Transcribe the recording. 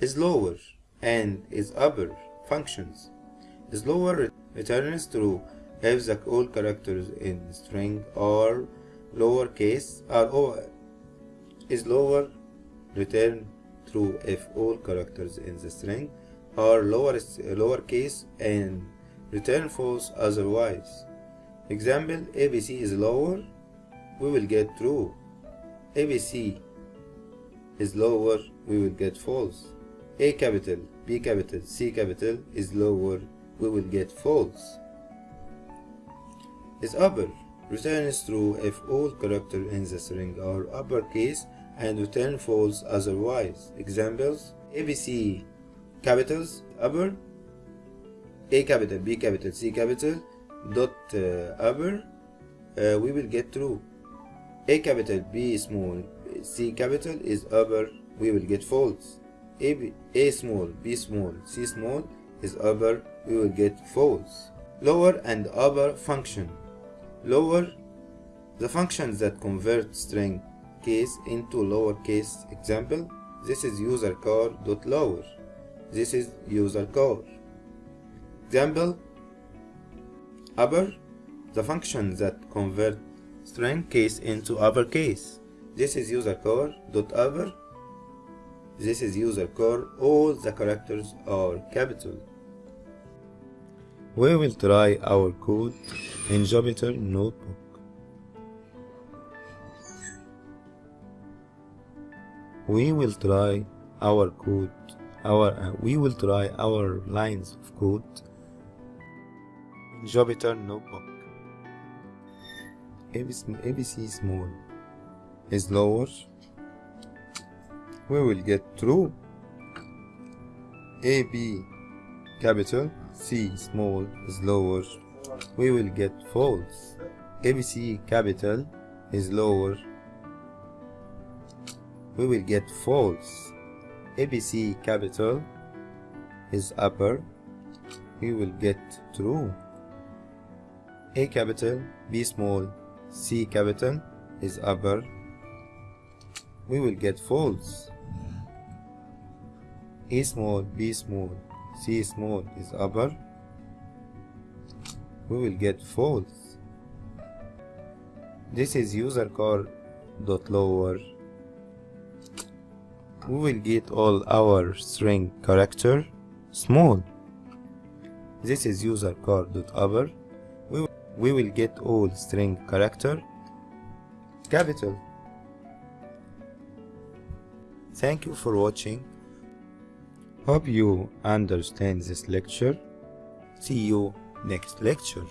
is lower and is upper functions. Is lower returns true if the all characters in string are lowercase or is lower return true if all characters in the string are lower lowercase and return false otherwise. Example ABC is lower, we will get true. ABC is lower, we will get false. A capital, B capital, C capital is lower, we will get false. Is upper, returns true if all characters in the string are uppercase and return false otherwise. Examples ABC capitals upper, A capital, B capital, C capital dot uh, upper, uh, we will get true. A capital, B small, C capital is upper, we will get false. A, small, B small, C small is upper, we will get false. Lower and upper function. Lower, the functions that convert string case into lowercase example. This is user car dot lower. This is user car. Example upper, the function that convert string case into uppercase. This is user car dot upper. This is user car. All the characters are capital. We will try our code in Jupyter Notebook. We will try our code. Our uh, we will try our lines of code in Jupyter Notebook. ABC, ABC small is lower. We will get true. AB capital C small is lower. We will get false. ABC capital is lower. We will get false. ABC capital is upper. We will get true. A capital, B small, C capital is upper. We will get false. A small, B small, C small is upper. We will get false. This is user car dot lower. We will get all our string character small. This is user car dot upper. We we will get all string character capital. Thank you for watching. Hope you understand this lecture. See you next lecture.